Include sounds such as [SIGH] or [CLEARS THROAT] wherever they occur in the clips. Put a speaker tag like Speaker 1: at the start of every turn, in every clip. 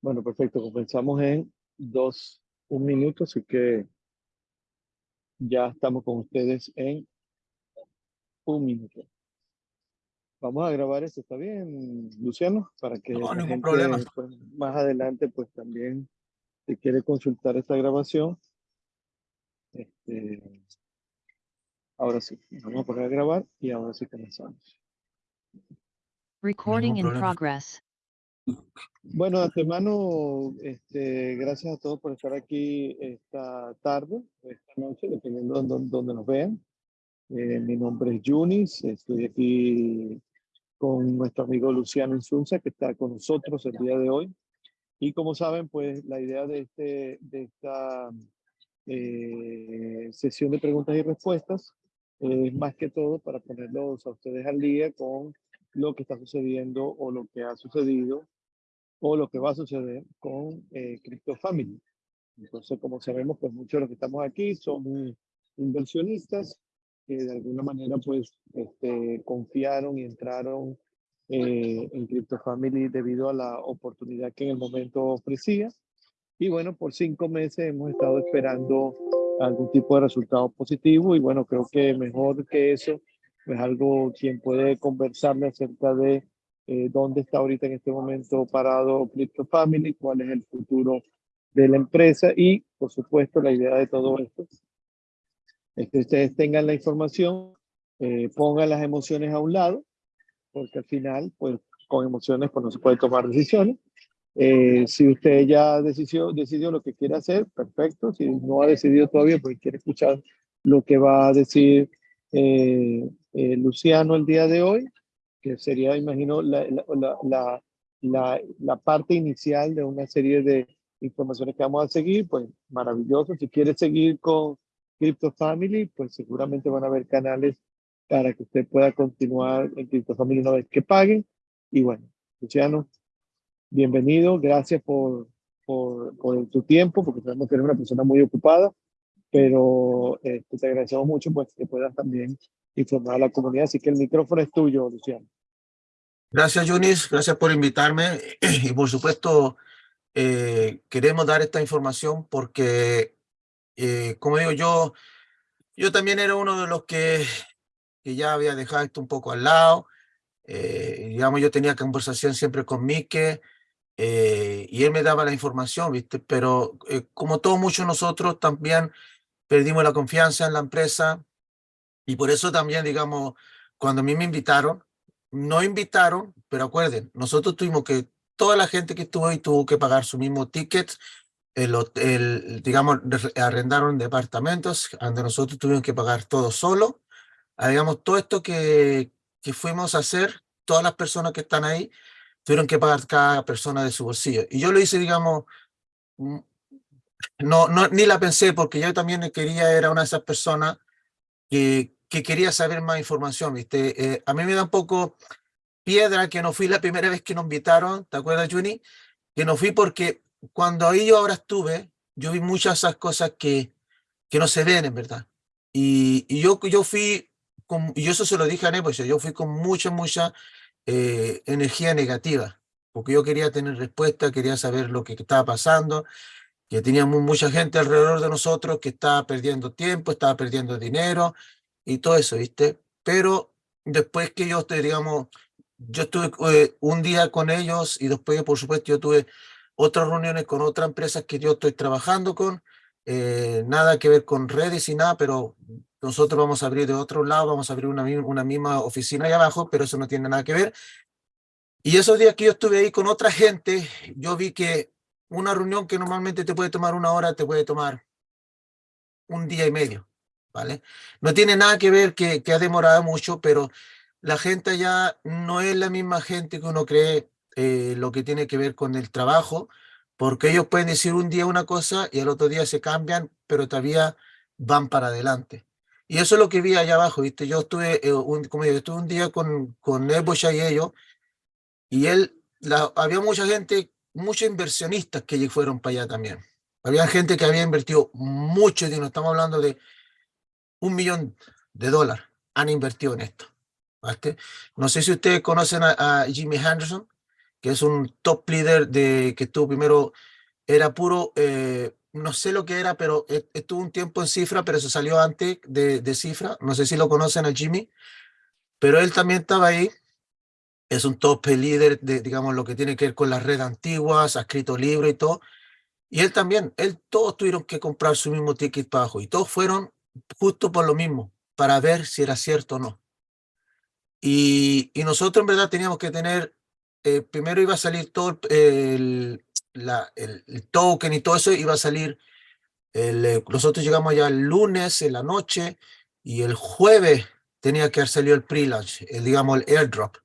Speaker 1: Bueno, perfecto. Comenzamos en dos, un minuto, así que ya estamos con ustedes en un minuto. Vamos a grabar esto, ¿está bien, Luciano? Para que
Speaker 2: No,
Speaker 1: la gente,
Speaker 2: problema.
Speaker 1: pues, más adelante, pues también, si quiere consultar esta grabación. Este, ahora sí, vamos a poner a grabar y ahora sí comenzamos.
Speaker 3: Recording in progress.
Speaker 1: Bueno, antemano, este, gracias a todos por estar aquí esta tarde, esta noche, dependiendo de dónde, dónde nos vean. Eh, mi nombre es Yunis, estoy aquí con nuestro amigo Luciano Insunza, que está con nosotros el día de hoy. Y como saben, pues la idea de, este, esta eh, sesión de preguntas y respuestas es más que todo para ponerlos a ustedes al día con lo que está sucediendo o lo que ha sucedido o lo que va a suceder con eh, Crypto Family. Entonces, como sabemos, pues muchos de los que estamos aquí son inversionistas que de alguna manera pues este, confiaron y entraron eh, en Crypto Family debido a la oportunidad que en el momento ofrecía. Y bueno, por cinco meses hemos estado esperando algún tipo de resultado positivo y bueno, creo que mejor que eso, pues algo quien puede conversarle acerca de eh, dónde está ahorita en este momento parado Crypto Family, cuál es el futuro de la empresa y, por supuesto, la idea de todo esto es que ustedes tengan la información, eh, pongan las emociones a un lado, porque al final, pues, con emociones, pues no se puede tomar decisiones. Eh, si usted ya decidió, decidió lo que quiere hacer, perfecto. Si no ha decidido todavía, pues quiere escuchar lo que va a decir eh, eh, Luciano el día de hoy, que sería, imagino, la, la, la, la, parte inicial de una serie de informaciones que vamos a seguir, pues maravilloso. Si quiere seguir con Crypto Family, pues seguramente van a haber canales para que usted pueda continuar en Crypto Family una vez que paguen. Y bueno, Luciano, bienvenido. Gracias por, por, por tu tiempo, porque sabemos que eres una persona muy ocupada, pero eh, te agradecemos mucho pues que puedas también informar a la comunidad. Así que el micrófono es tuyo, Luciano.
Speaker 2: Gracias, Yunis. Gracias por invitarme. [CLEARS THROAT] Y por supuesto, eh, queremos dar esta información porque, eh, como digo, yo, yo también era uno de los que, que ya había dejado esto un poco al lado. Eh, digamos, yo tenía conversación siempre con Mike eh, y él me daba la información, ¿viste? Pero eh, como todos muchos nosotros también perdimos la confianza en la empresa y por eso también, digamos, cuando a mí me invitaron, no invitaron, pero acuerden, nosotros tuvimos que, toda la gente que estuvo ahí tuvo que pagar su mismo ticket, el, el, digamos, arrendaron departamentos, donde nosotros tuvimos que pagar todo solo, ah, digamos, todo esto que, que fuimos a hacer, todas las personas que están ahí, tuvieron que pagar cada persona de su bolsillo. Y yo lo hice, digamos, mm, no, no, ni la pensé porque yo también quería, era una de esas personas que, que quería saber más información, ¿viste? Eh, a mí me da un poco piedra que no fui la primera vez que nos invitaron, ¿te acuerdas, Juni? Que no fui porque cuando ahí yo ahora estuve, yo vi muchas esas cosas que, que no se ven, en verdad. Y, y yo, yo fui, con, y eso se lo dije a Nepo, yo fui con mucha, mucha eh, energía negativa, porque yo quería tener respuesta, quería saber lo que estaba pasando, que teníamos mucha gente alrededor de nosotros que estaba perdiendo tiempo, estaba perdiendo dinero y todo eso, ¿viste? Pero después que yo digamos, yo estuve eh, un día con ellos y después, por supuesto, yo tuve otras reuniones con otras empresas que yo estoy trabajando con, eh, nada que ver con redes y nada, pero nosotros vamos a abrir de otro lado, vamos a abrir una, una misma oficina ahí abajo, pero eso no tiene nada que ver. Y esos días que yo estuve ahí con otra gente, yo vi que una reunión que normalmente te puede tomar una hora, te puede tomar un día y medio, ¿vale? No tiene nada que ver que, que ha demorado mucho, pero la gente ya no es la misma gente que uno cree eh, lo que tiene que ver con el trabajo, porque ellos pueden decir un día una cosa y el otro día se cambian, pero todavía van para adelante. Y eso es lo que vi allá abajo, ¿viste? Yo estuve, eh, un, como yo estuve un día con, con Nebosha y ellos, y él, la, había mucha gente, muchos inversionistas que fueron para allá también. Había gente que había invertido mucho dinero, estamos hablando de un millón de dólares, han invertido en esto. ¿viste? No sé si ustedes conocen a, a Jimmy Henderson, que es un top leader de, que estuvo primero, era puro, eh, no sé lo que era, pero e, estuvo un tiempo en Cifra, pero se salió antes de, de Cifra, no sé si lo conocen a Jimmy, pero él también estaba ahí, es un top líder de, digamos, lo que tiene que ver con las redes antiguas, ha escrito libros y todo, y él también, él, todos tuvieron que comprar su mismo ticket bajo, y todos fueron justo por lo mismo, para ver si era cierto o no. Y, nosotros en verdad teníamos que tener, eh, primero iba a salir todo el, la, el, token y todo eso, iba a salir, el, eh, nosotros llegamos ya el lunes en la noche, y el jueves tenía que haber salido el pre-launch, el, digamos el airdrop.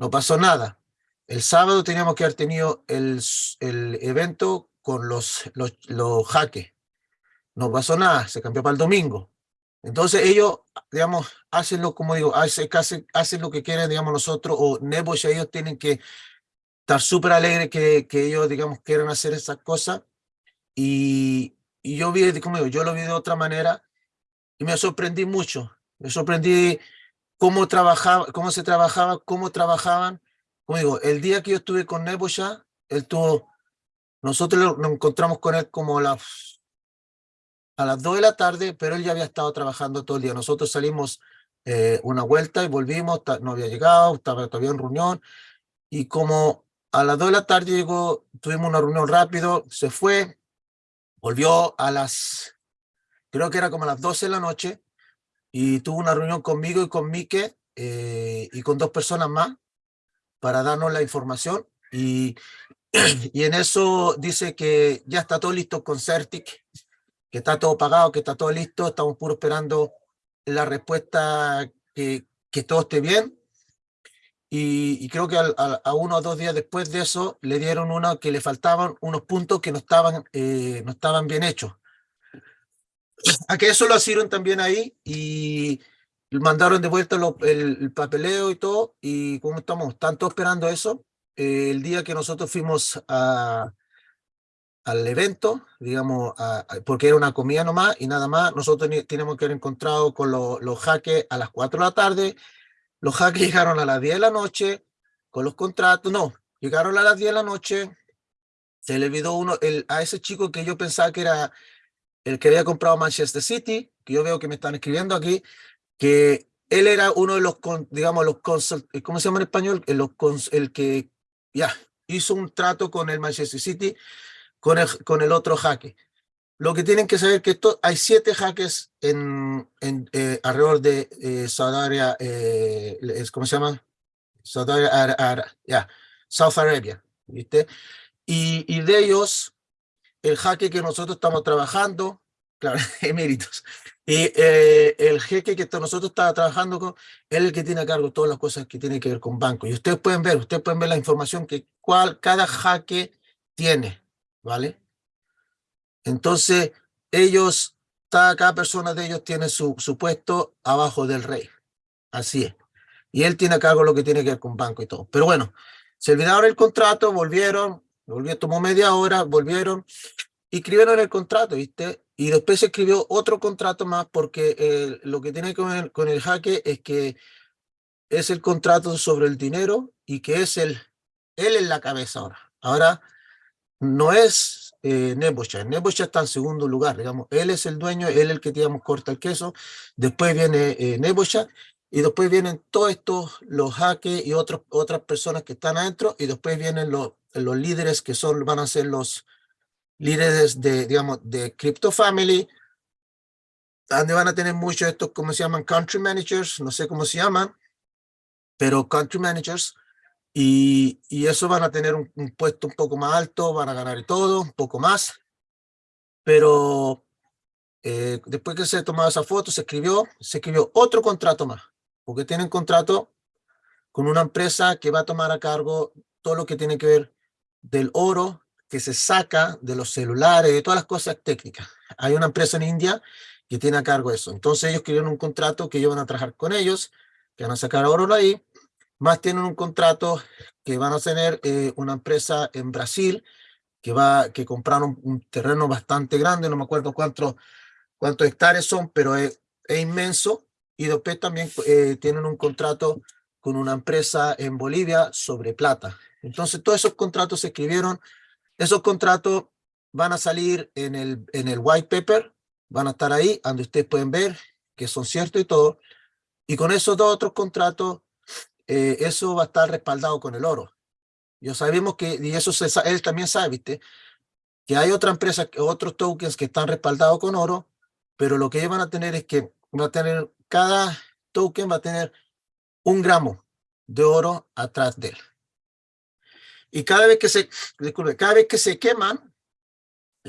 Speaker 2: No pasó nada. El sábado teníamos que haber tenido el, el evento con los, los, los. No pasó nada, se cambió para el domingo. Entonces ellos, digamos, hacen lo, como digo, hacen, hacen, lo que quieren, digamos, nosotros, o Nebo ellos tienen que estar súper alegres que, que ellos, digamos, quieran hacer esas cosas. Y, y yo vi, como digo, yo lo vi de otra manera y me sorprendí mucho. Me sorprendí cómo, trabajaba, cómo se trabajaba, cómo trabajaban. Como digo, el día que yo estuve con Nebosha, él tuvo, nosotros nos encontramos con él como a las, a las 2 de la tarde, pero él ya había estado trabajando todo el día. Nosotros salimos eh, una vuelta y volvimos, no había llegado, estaba todavía en reunión, y como a las 2 de la tarde llegó, tuvimos una reunión rápido, se fue, volvió a las, creo que era como a las 12 de la noche, y tuvo una reunión conmigo y con Mike eh, y con dos personas más para darnos la información y, [CLEARS THROAT] y en eso dice que ya está todo listo con Certic, que está todo pagado, que está todo listo, estamos puro esperando la respuesta que, que todo esté bien. Y, y creo que a, a, uno o dos días después de eso le dieron uno que le faltaban unos puntos que no estaban, eh, no estaban bien hechos a que eso lo hicieron también ahí y mandaron de vuelta el, papeleo y todo, y como estamos tanto esperando eso, eh, el día que nosotros fuimos a, al evento, digamos, porque era una comida nomás y nada más, nosotros tenemos que haber encontrado con los jaques a las 4 de la tarde, los jaques [LAUGHS] llegaron a las 10 de la noche con los contratos, no, llegaron a las 10 de la noche, se le olvidó uno, el, a ese chico que yo pensaba que era el que había comprado Manchester City, que yo veo que me están escribiendo aquí, que él era uno de los, digamos, los ¿cómo se llama en español? El, el que ya hizo un trato con el Manchester City, con el, con el otro jaque. Lo que tienen que saber que esto, hay siete jaques en, en eh, alrededor de eh, Saudi eh, ¿cómo se llama? Saudi ya, South Arabia, ¿viste? Y, y de ellos, el jaque que nosotros estamos trabajando, claro, [LAUGHS] eméritos, y eh, el jeque que nosotros estamos trabajando con, es el que tiene a cargo todas las cosas que tienen que ver con banco. Y ustedes pueden ver, ustedes pueden ver la información que cual, cada jaque tiene, ¿vale? Entonces, ellos, cada, persona de ellos tiene su, su puesto abajo del rey. Así es. Y él tiene a cargo lo que tiene que ver con banco y todo. Pero bueno, se olvidaron el contrato, volvieron, volvió, tomó media hora, volvieron escribieron el contrato, ¿viste? Y después se escribió otro contrato más porque eh, lo que tiene con el, con el jaque es que es el contrato sobre el dinero y que es el, él en la cabeza ahora. Ahora no es eh, Nebosha, Nebosha está en segundo lugar, digamos, él es el dueño, él el que, digamos, corta el queso, después viene eh, Nebosha y después vienen todos estos, los jaques y otros, otras personas que están adentro, y después vienen los, los líderes que son, van a ser los líderes de, digamos, de Crypto Family, donde van a tener muchos estos, como se llaman, country managers, no sé cómo se llaman, pero country managers, y, y eso van a tener un, puesto un poco más alto, van a ganar todo, un poco más, pero eh, después que se tomó esa foto, se escribió, se escribió otro contrato más, porque tienen contrato con una empresa que va a tomar a cargo todo lo que tiene que ver del oro que se saca de los celulares, de todas las cosas técnicas. Hay una empresa en India que tiene a cargo eso. Entonces ellos quieren un contrato que ellos van a trabajar con ellos, que van a sacar oro ahí, más tienen un contrato que van a tener eh, una empresa en Brasil que va que compraron un, terreno bastante grande, no me acuerdo cuántos cuántos hectáreas son, pero es, inmenso. Y después también eh, tienen un contrato con una empresa en Bolivia sobre plata. Entonces todos esos contratos se escribieron, esos contratos van a salir en el, en el white paper, van a estar ahí, donde ustedes pueden ver que son ciertos y todo, y con esos dos otros contratos, eh, eso va a estar respaldado con el oro. Yo sabemos que, y eso él también sabe, ¿viste? que hay otra empresa, otros tokens que están respaldados con oro, pero lo que ellos van a tener es que va a tener, cada token va a tener un gramo de oro atrás de él. Y cada vez que se, disculpe, cada vez que se queman,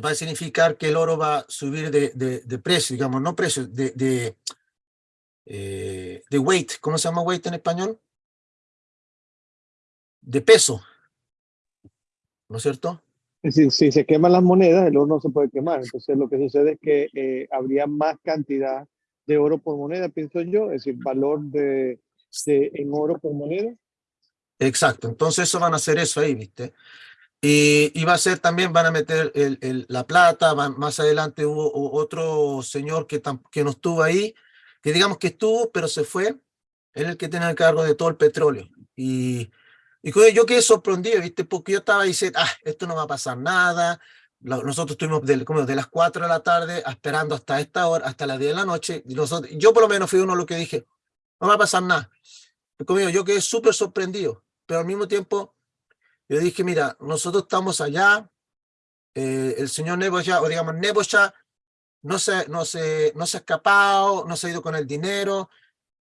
Speaker 2: va a significar que el oro va a subir de, de, precio, digamos, no precio, de, de, eh, de weight. ¿Cómo se llama weight en español? De peso. ¿No es cierto?
Speaker 1: Si, si se queman las monedas, el oro no se puede quemar. Entonces lo que sucede es que eh, habría más cantidad de oro por moneda, pienso yo, es decir, valor de, de, en oro por moneda.
Speaker 2: Exacto, entonces eso van a hacer eso ahí, ¿viste? Y, y va a ser también, van a meter el, el, la plata, van, más adelante hubo, otro señor que, que no estuvo ahí, que digamos que estuvo, pero se fue, él el que tiene el cargo de todo el petróleo. Y y yo quedé sorprendido, ¿viste? Porque yo estaba diciendo, ah, esto no va a pasar nada. Nosotros estuvimos de, como de las 4 de la tarde esperando hasta esta hora, hasta las 10 de la noche. Y nosotros, yo por lo menos fui uno los que dije, no va a pasar nada. Conmigo, yo quedé súper sorprendido, pero al mismo tiempo yo dije, mira, nosotros estamos allá, eh, el señor ya, o digamos, ya no se, no, se, no se ha escapado, no se ha ido con el dinero,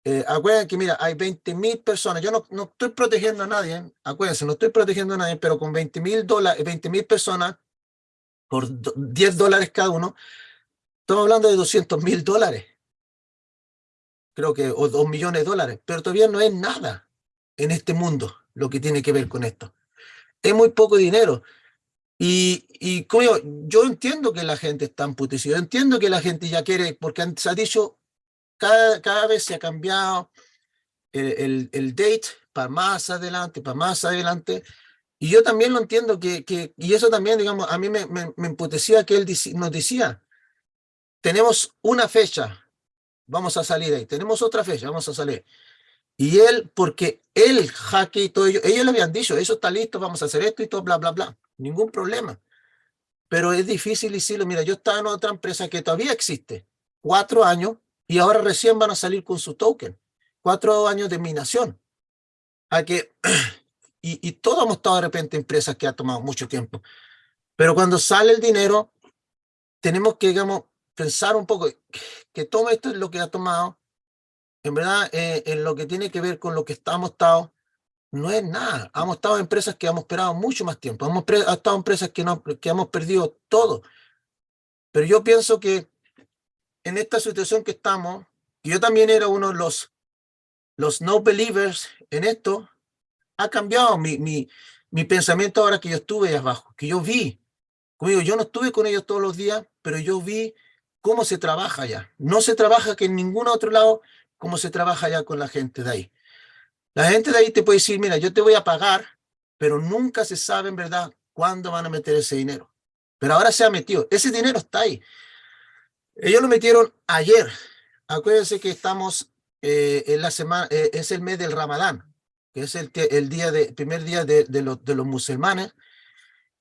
Speaker 2: eh, acuérdense que, mira, hay 20 mil personas. Yo no, no, estoy protegiendo a nadie, ¿eh? acuérdense, no estoy protegiendo a nadie, pero con 20 mil dólares, 20 mil personas, por 10 dólares cada uno, estamos hablando de 200 mil dólares. Creo que, o 2 millones de dólares, pero todavía no es nada en este mundo lo que tiene que ver con esto. Es muy poco dinero. Y, y yo, yo entiendo que la gente está emputecida, yo entiendo que la gente ya quiere, porque se ha dicho cada, cada vez se ha cambiado el, el, date para más adelante, para más adelante. Y yo también lo entiendo que, que y eso también, digamos, a mí me, me, me emputecía que él nos decía, tenemos una fecha, vamos a salir ahí, tenemos otra fecha, vamos a salir. Y él, porque él, Jaque y todo ello, ellos le habían dicho, eso está listo, vamos a hacer esto y todo, bla, bla, bla, ningún problema. Pero es difícil decirlo, mira, yo estaba en otra empresa que todavía existe, cuatro años, y ahora recién van a salir con su token. Cuatro años de minación. A que, [CLEARS THROAT] y, y todos hemos estado de repente en empresas que ha tomado mucho tiempo. Pero cuando sale el dinero, tenemos que, digamos, pensar un poco que todo esto es lo que ha tomado, en verdad, eh, en lo que tiene que ver con lo que estamos estado, no es nada. Hemos estado en empresas que hemos esperado mucho más tiempo. Hemos estado en empresas que, no, que hemos perdido todo. Pero yo pienso que en esta situación que estamos, yo también era uno de los, los no believers en esto, ha cambiado mi, mi, mi pensamiento ahora que yo estuve ahí abajo, que yo vi, como digo, yo no estuve con ellos todos los días, pero yo vi cómo se trabaja allá. No se trabaja que en ningún otro lado como se trabaja allá con la gente de ahí. La gente de ahí te puede decir, mira, yo te voy a pagar, pero nunca se sabe en verdad cuándo van a meter ese dinero. Pero ahora se ha metido. Ese dinero está ahí. Ellos lo metieron ayer. Acuérdense que estamos eh, en la semana, eh, es el mes del Ramadán, que es el, día de, primer día de, de, los, de los musulmanes.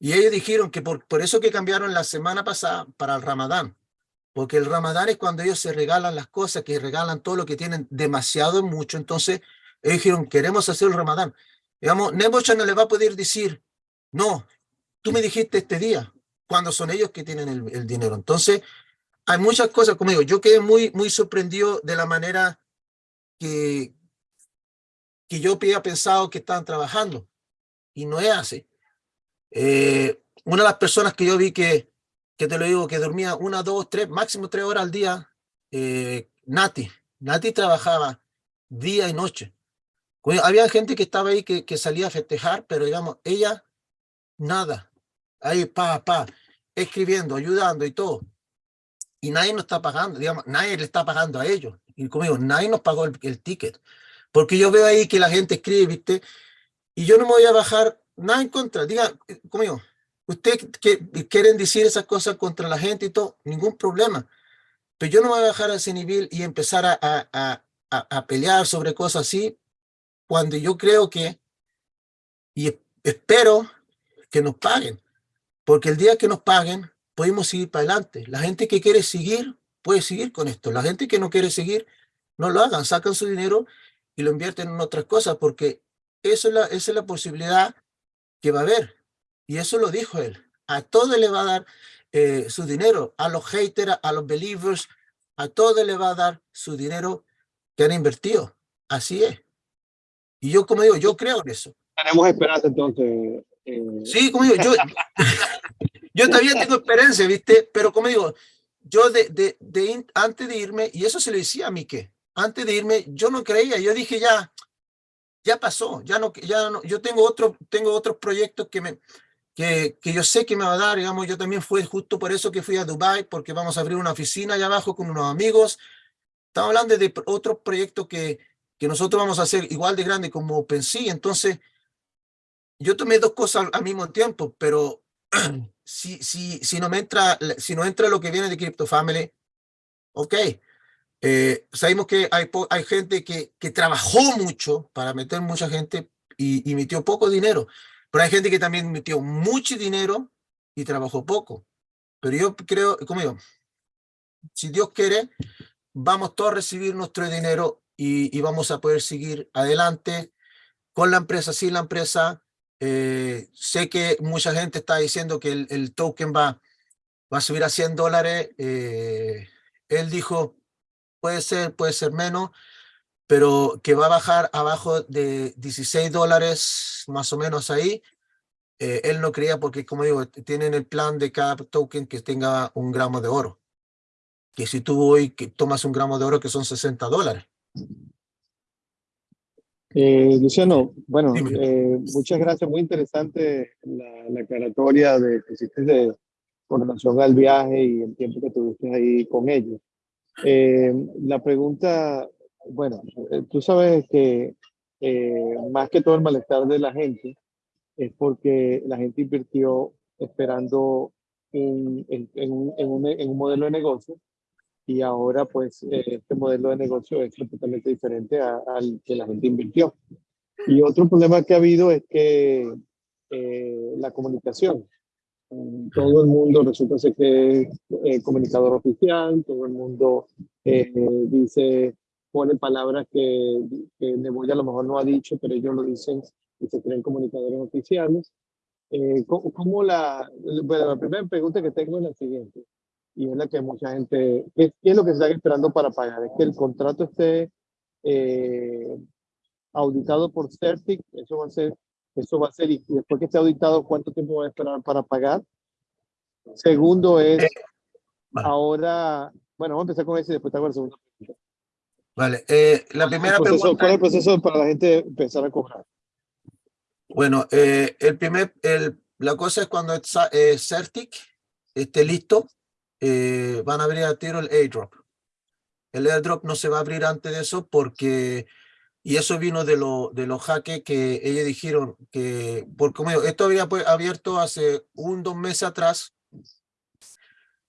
Speaker 2: Y ellos dijeron que por, por eso que cambiaron la semana pasada para el Ramadán. Porque el Ramadán es cuando ellos se regalan las cosas, que regalan todo lo que tienen demasiado mucho. Entonces, ellos dijeron, queremos hacer el Ramadán. Digamos, Nebocha no le va a poder decir, no, tú me dijiste este día, cuando son ellos que tienen el, dinero. Entonces, hay muchas cosas, como digo, yo quedé muy, muy sorprendido de la manera que, que yo había pensado que estaban trabajando. Y no es así. Eh, una de las personas que yo vi que, que te lo digo, que dormía una, dos, tres, máximo tres horas al día, eh, Nati. Nati trabajaba día y noche. Había gente que estaba ahí que, salía a festejar, pero digamos, ella, nada. Ahí, pa, pa, escribiendo, ayudando y todo y nadie nos está pagando, digamos, nadie le está pagando a ellos. Y como nadie nos pagó el, ticket. Porque yo veo ahí que la gente escribe, ¿viste? Y yo no me voy a bajar nada en contra. Diga, conmigo, ustedes que quieren decir esas cosas contra la gente y todo, ningún problema. Pero yo no voy a bajar a nivel y empezar a, a, a, a pelear sobre cosas así, cuando yo creo que, y espero que nos paguen, porque el día que nos paguen, podemos seguir para adelante. La gente que quiere seguir, puede seguir con esto. La gente que no quiere seguir, no lo hagan, sacan su dinero y lo invierten en otras cosas, porque eso es la, esa es la posibilidad que va a haber. Y eso lo dijo él. A todo le va a dar eh, su dinero, a los haters, a los believers, a todo le va a dar su dinero que han invertido. Así es. Y yo, como digo, yo creo en eso.
Speaker 1: Tenemos esperanza entonces.
Speaker 2: Eh. Sí, como digo, yo, [LAUGHS] yo todavía tengo experiencia, ¿viste? Pero como digo, yo de, de, de, antes de irme, y eso se lo decía a Mike, antes de irme, yo no creía, yo dije ya, ya pasó, ya no, ya no, yo tengo, otro, tengo otros proyectos que, me, que, yo sé que me va a dar, digamos, yo también fui justo por eso que fui a Dubai, porque vamos a abrir una oficina allá abajo con unos amigos, estamos hablando de otros proyectos que, que nosotros vamos a hacer igual de grande como OpenSea, entonces yo tomé dos cosas al mismo tiempo, pero [CLEARS THROAT] si, si, si, no entra, si no entra lo que viene de Crypto Family, ok. Eh, sabemos que hay, hay gente que, que trabajó mucho para meter mucha gente y, y metió poco dinero, pero hay gente que también metió mucho dinero y trabajó poco. Pero yo creo, como yo, si Dios quiere, vamos todos a recibir nuestro dinero y, vamos a poder seguir adelante con la empresa, sin la empresa, eh, sé que mucha gente está diciendo que el, token va, va a subir a 100 dólares. Eh, él dijo, puede ser, puede ser menos, pero que va a bajar abajo de 16 dólares, más o menos ahí. Eh, él no creía porque, como digo, tienen el plan de cada token que tenga un gramo de oro. Que si tú hoy que tomas un gramo de oro, que son 60 dólares.
Speaker 1: Eh, Luciano, bueno, eh, muchas gracias, muy interesante la, la aclaratoria de que hiciste de, con relación al viaje y el tiempo que tuviste ahí con ellos. Eh, la pregunta, bueno, eh, tú sabes que eh, más que todo el malestar de la gente es porque la gente invirtió esperando en, en, en, un, en un modelo de negocio y ahora pues eh, este modelo de negocio es completamente diferente al que la gente invirtió. Y otro problema que ha habido es que eh, la comunicación. Todo el mundo resulta ser que es eh, comunicador oficial, todo el mundo dice, pone palabras que, que Neboya a lo mejor no ha dicho, pero ellos lo dicen y se creen comunicadores oficiales. ¿cómo, ¿cómo, la, bueno, la primera pregunta que tengo es la siguiente y es la que mucha gente, ¿qué, es lo que se está esperando para pagar? Es que el contrato esté eh, auditado por Certic, eso va a ser, eso va a ser, y después que esté auditado, ¿cuánto tiempo va a esperar para pagar? Segundo es, eh, ahora, bueno, vamos a empezar con ese y después te hago la segunda.
Speaker 2: Vale, eh, la primera
Speaker 1: ¿Cuál
Speaker 2: pregunta...
Speaker 1: ¿Cuál es el proceso para la gente empezar a cobrar?
Speaker 2: Bueno, eh, el primer, el, la cosa es cuando eh, Certic esté listo, eh, van a abrir a tiro el airdrop. El airdrop no se va a abrir antes de eso porque, y eso vino de, lo, de los hackers que ellos dijeron que, porque como esto había pues, abierto hace un, dos meses atrás,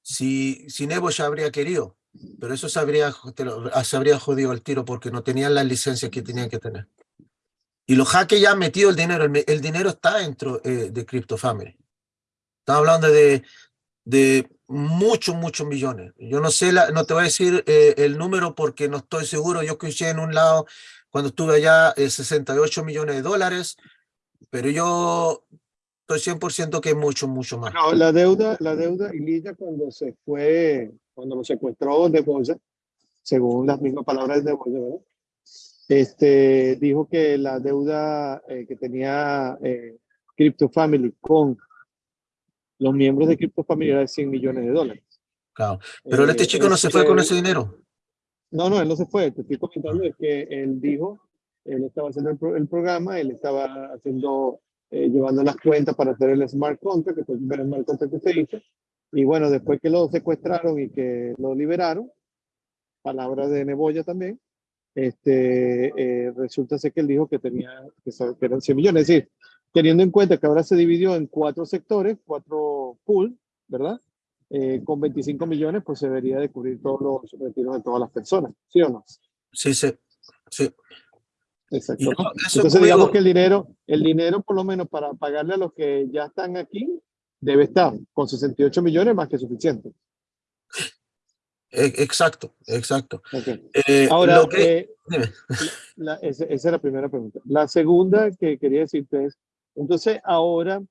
Speaker 2: si, si Nebo ya habría querido, pero eso habría, se habría jodido el tiro porque no tenían las licencias que tenían que tener. Y los hackers ya han metido el dinero, el, dinero está dentro eh, de Crypto Family. Estamos hablando de, de muchos, muchos millones. Yo no sé, la, no te voy a decir eh, el número porque no estoy seguro. Yo escuché en un lado, cuando estuve allá, eh, 68 millones de dólares, pero yo estoy 100% que es mucho, mucho más.
Speaker 1: No, la deuda, la deuda, Ililla, cuando se fue, cuando lo secuestró de bolsa, según las mismas palabras de bolsa, ¿verdad? Este, dijo que la deuda eh, que tenía eh, Crypto Family con los miembros de Crypto Family de 100 millones de dólares.
Speaker 2: Claro, pero este chico no se fue con ese dinero.
Speaker 1: No, no, él no se fue. Te estoy comentando es que él dijo, él estaba haciendo el, programa, él estaba haciendo, eh, llevando las cuentas para hacer el smart contract, que fue el primer smart contract que se hizo. Y bueno, después que lo secuestraron y que lo liberaron, palabras de Neboya también, este, eh, resulta ser que él dijo que tenía, que, que eran 100 millones. Es decir, teniendo en cuenta que ahora se dividió en cuatro sectores, cuatro pool, ¿verdad? Eh, con 25 millones, pues se debería de cubrir todos los retiros de todas las personas, ¿sí o no?
Speaker 2: Sí, sí, sí.
Speaker 1: Exacto.
Speaker 2: No,
Speaker 1: Entonces digamos que el dinero, el dinero por lo menos para pagarle a los que ya están aquí, debe estar con 68 millones más que suficiente.
Speaker 2: e- exacto, exacto.
Speaker 1: Ok.
Speaker 2: Eh,
Speaker 1: Ahora,
Speaker 2: lo que,
Speaker 1: eh, la- esa, esa es la primera pregunta. La segunda que quería decirte es, entonces ahora,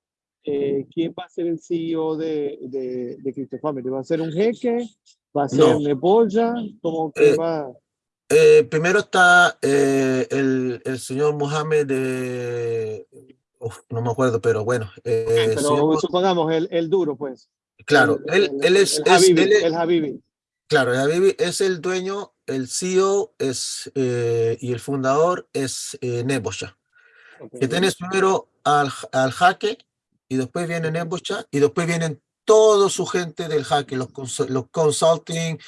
Speaker 1: eh, ¿quién va a ser el CEO de, de, de Crypto Family? ¿Va a ser un jeque? ¿Va a ser
Speaker 2: No.
Speaker 1: Neboya? ¿Cómo que
Speaker 2: Eh,
Speaker 1: va?
Speaker 2: Eh, primero está eh, el, el señor Mohamed de... uf, no me acuerdo, pero bueno. eh,
Speaker 1: Pero
Speaker 2: señor-
Speaker 1: supongamos el, el duro, pues.
Speaker 2: claro,
Speaker 1: el,
Speaker 2: él,
Speaker 1: el-
Speaker 2: él es,
Speaker 1: el Habibi,
Speaker 2: él es-
Speaker 1: el Habibi.
Speaker 2: claro, el Habibi es el dueño, el CEO es, eh, y el fundador es eh, Nebosha.
Speaker 1: Ok.
Speaker 2: Que tienes primero al, al jaque y después viene Nebosha y después vienen toda su gente del jaque, los, cons- los consulting,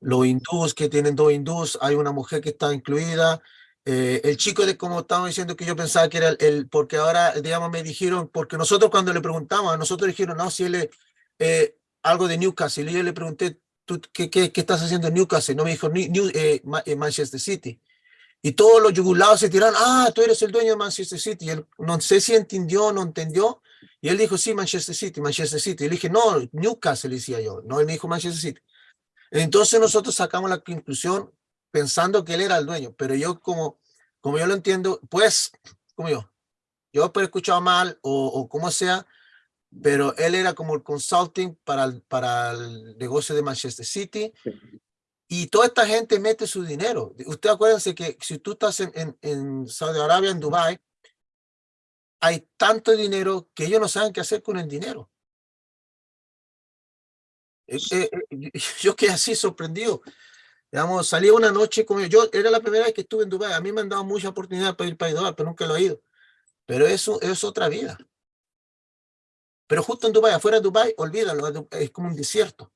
Speaker 2: los hindús que tienen dos hindús, hay una mujer que está incluida. Eh, el chico de como estaba diciendo que yo pensaba que era el, porque ahora, digamos, me dijeron, porque nosotros cuando le preguntamos, nosotros dijeron, no, si él es eh, algo de Newcastle, y yo le pregunté, ¿tú qué, qué, qué estás haciendo en Newcastle? No me dijo, "New- eh, Ma- Manchester City. Y todos los yugulados se tiraron, ah, tú eres el dueño de Manchester City. Y él, no sé si entendió no entendió. Y él dijo, sí, Manchester City, Manchester City. Y le dije, no, Newcastle, decía yo. No, él me dijo Manchester City. Entonces nosotros sacamos la conclusión pensando que él era el dueño, pero yo como, como yo lo entiendo, pues, como yo, yo he escuchado mal o, o como sea, pero él era como el consulting para el, para el negocio de Manchester City y toda esta gente mete su dinero. Usted acuérdense que si tú estás en, en, en Saudi Arabia, en Dubai, hay tanto dinero que ellos no saben qué hacer con el dinero. Eh, eh, eh, [LAUGHS] yo quedé así sorprendido. Digamos, salí una noche como yo, era la primera vez que estuve en Dubái. A mí me han dado mucha oportunidad para ir para Dubái, pero nunca lo he ido. Pero eso es otra vida. Pero justo en Dubái, afuera de Dubái, olvídalo, es como un desierto.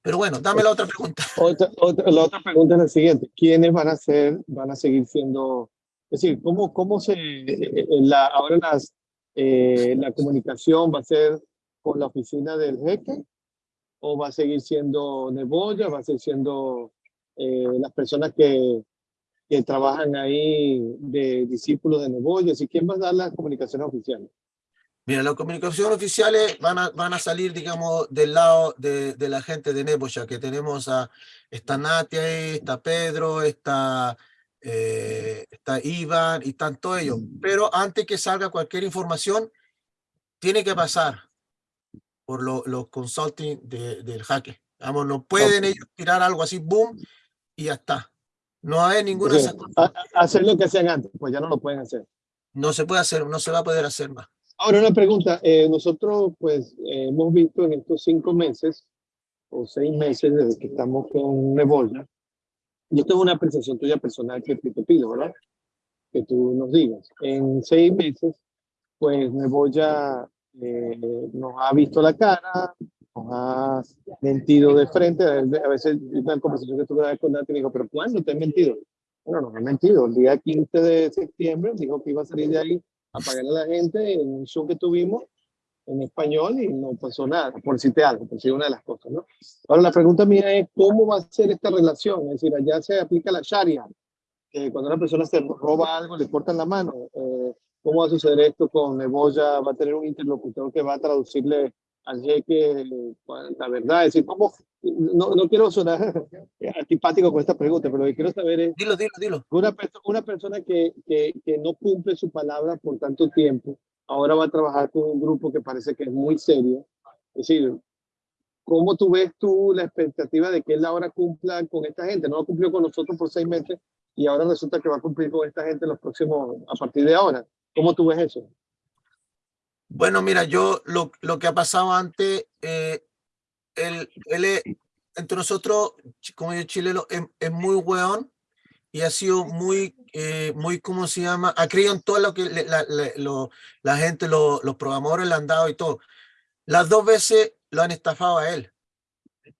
Speaker 2: Pero bueno, dame la otra pregunta. [LAUGHS]
Speaker 1: Otra, otra- la otra pregunta es la siguiente. ¿Quiénes van a ser, van a seguir siendo, es decir, cómo, cómo se, eh, la, ahora las, eh, la comunicación va a ser con la oficina del jeque o va a seguir siendo Neboya, va a seguir siendo eh, las personas que, que trabajan ahí de discípulos de Neboya? ¿Y quién va a dar las comunicaciones oficiales?
Speaker 2: Mira, las comunicaciones oficiales van a, van a salir, digamos, del lado de, de la gente de Nebosha, que tenemos a, está Nati ahí, está Pedro, está, eh, está Iván y están todos ellos. Pero antes que salga cualquier información, tiene que pasar por lo- los consulting de- del jaque. Vamos, no pueden ellos tirar algo así, boom, y ya está. No hay ninguna,
Speaker 1: a- hacer lo que hacían antes, pues ya no lo pueden hacer.
Speaker 2: no se puede hacer, no se va a poder hacer más.
Speaker 1: Ahora una pregunta, eh, nosotros pues eh, hemos visto en estos cinco meses o seis meses desde que estamos con Neboya, yo tengo una apreciación tuya personal que te pido, ¿verdad? Que tú nos digas. En seis meses, pues Neboya eh, nos ha visto la cara, nos ha mentido de frente, a veces una conversación que tuve con Nati me dijo, pero ¿cuándo te he mentido? Bueno, no me he mentido, el día 15 de septiembre dijo que iba a salir de ahí a pagarle a la gente en un show que tuvimos en español y no pasó nada, por decirte algo, por decir una de las cosas, ¿no? Ahora la pregunta mía es, ¿cómo va a ser esta relación? Es decir, allá se aplica la Sharia, que cuando una persona se roba algo le cortan la mano. Eh, ¿Cómo va a suceder esto con Neboya? ¿Va a tener un interlocutor que va a traducirle al jeque eh, la verdad? Es decir, ¿cómo? No, no quiero sonar [LAUGHS] antipático con esta pregunta, pero lo que quiero saber es,
Speaker 2: Dilo, dilo, dilo.
Speaker 1: una, perso- una persona que, que, que no cumple su palabra por tanto tiempo, ahora va a trabajar con un grupo que parece que es muy serio. Es decir, ¿cómo tú ves tú la expectativa de que él ahora cumpla con esta gente? No cumplió con nosotros por seis meses y ahora resulta que va a cumplir con esta gente los próximos, a partir de ahora. ¿Cómo tú ves eso?
Speaker 2: Bueno, mira, yo lo, lo que ha pasado antes, eh, él, es- entre nosotros, como yo chileno, es, es muy weón y ha sido muy, eh, muy, ¿cómo se llama? Ha creído en todo lo que la, le- lo- la gente, lo- los programadores le han dado y todo. Las dos veces lo han estafado a él.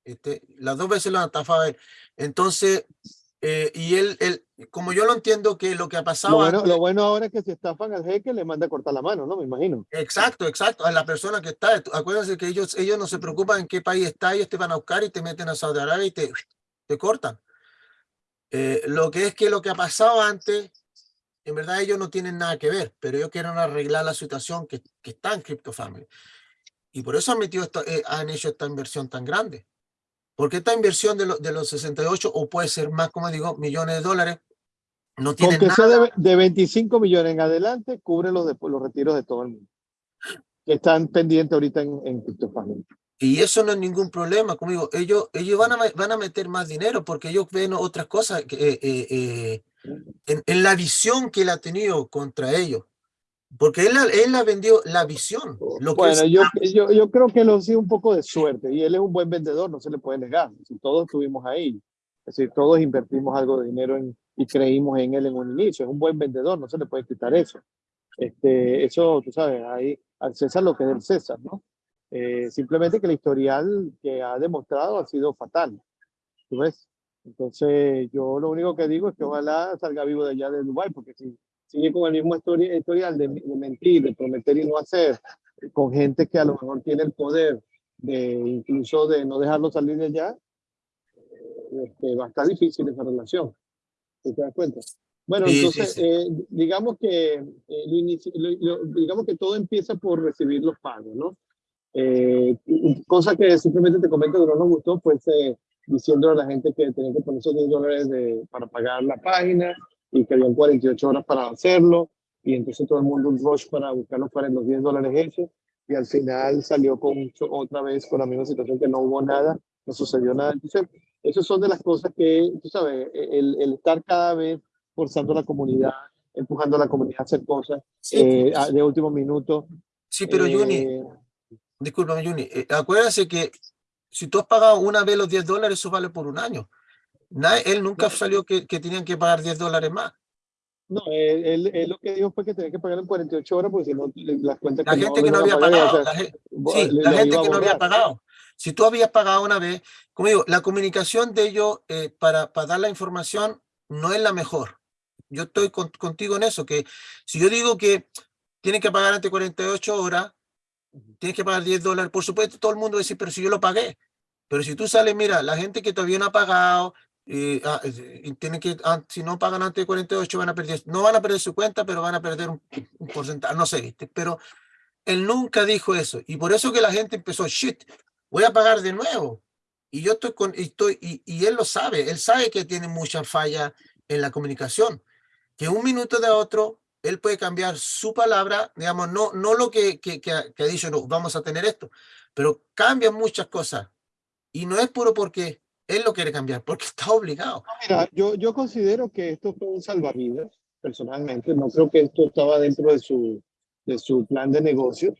Speaker 2: este, las dos veces lo han estafado a él. Entonces, eh, y él, él, como yo lo entiendo, que lo que ha pasado
Speaker 1: Lo bueno,
Speaker 2: antes-
Speaker 1: lo bueno ahora es que si estafan al jeque le manda a cortar la mano, ¿no? Me imagino.
Speaker 2: Exacto, exacto. A la persona que está. Acuérdense que ellos, ellos no se preocupan en qué país está, ellos te van a buscar y te meten a Saudi Arabia y te, te cortan. Eh, lo que es que lo que ha pasado antes en verdad ellos no tienen nada que ver, pero ellos quieren arreglar la situación que, que está en CryptoFamily. Y por eso han, metido esto, eh, han hecho esta inversión tan grande. Porque esta inversión de, de los 68, o puede ser más, como digo, millones de dólares, no tiene
Speaker 1: nada. Sea de, de, 25 millones en adelante, cubre los, de, los retiros de todo el mundo. Que están pendientes ahorita en, en CryptoFamily.
Speaker 2: Y eso no es ningún problema, como digo, ellos, ellos van, a, van a meter más dinero porque ellos ven otras cosas que, eh, eh, eh en, en, la visión que él ha tenido contra ellos. Porque él, él ha vendido la visión.
Speaker 1: Lo bueno, yo, yo, yo, creo que lo sido un poco de suerte y él es un buen vendedor, no se le puede negar. Si todos estuvimos ahí, es decir, todos invertimos algo de dinero en, y creímos en él en un inicio. Es un buen vendedor, no se le puede quitar eso. Este, eso, tú sabes, ahí al César lo que es el César, ¿no? Eh, simplemente que el historial que ha demostrado ha sido fatal. ¿Tú ves? Entonces, yo lo único que digo es que ojalá salga vivo de allá de Dubái, porque si sigue con el mismo historial de, de, mentir, de prometer y no hacer, con gente que a lo mejor tiene el poder de incluso de no dejarlo salir de allá, este, va a estar difícil esa relación. ¿Te das cuenta? Bueno, sí, entonces, sí, sí. Eh, digamos, que, eh, lo inicio, lo, lo, digamos que todo empieza por recibir los pagos, ¿no? Eh, cosa que simplemente te comento que no nos gustó, pues eh, diciendo a la gente que tenía que poner esos 10 dólares de, para pagar la página y que habían 48 horas para hacerlo y entonces todo el mundo un rush para buscar los, los 10 dólares hechos y al final salió con otra vez con la misma situación que no hubo nada, no sucedió nada. Entonces, esas son de las cosas que, tú sabes, el, el estar cada vez forzando a la comunidad, empujando a la comunidad a hacer cosas sí, eh, de último minuto.
Speaker 2: Sí, pero eh, Juni, discúlpame, Juni, eh, acuérdense que si tú has pagado una vez los 10 dólares, eso vale por un año. Nadie, él nunca salió que, que, tenían que pagar 10 dólares más.
Speaker 1: No, él, él, él, lo que dijo fue que tenía que pagar en 48 horas porque si no, las cuentas
Speaker 2: La que gente no, que no había pagado, la, gente, sí, le, la le gente que no había pagado. Si tú habías pagado una vez, como digo, la comunicación de ellos eh, para, para dar la información no es la mejor. Yo estoy con, contigo en eso, que si yo digo que tienen que pagar ante 48 horas, tienes que pagar 10 dólares, por supuesto todo el mundo va a decir, pero si yo lo pagué. Pero si tú sales, mira, la gente que todavía no ha pagado, eh, ah, eh, tienen que, ah, si no pagan antes de 48 van a perder, no van a perder su cuenta, pero van a perder un, un porcentaje, no sé, ¿viste? pero él nunca dijo eso. Y por eso que la gente empezó, shit, voy a pagar de nuevo. Y yo estoy con, estoy, y, y él lo sabe, él sabe que tiene mucha falla en la comunicación, que un minuto de otro él puede cambiar su palabra, digamos, no, no lo que, que, que, ha, que ha dicho, no, vamos a tener esto, pero cambia muchas cosas. Y no es puro porque él lo quiere cambiar, porque está obligado.
Speaker 1: Mira, yo, yo considero que esto fue un salvavidas, personalmente. No creo que esto estaba dentro de su, de su plan de negocio.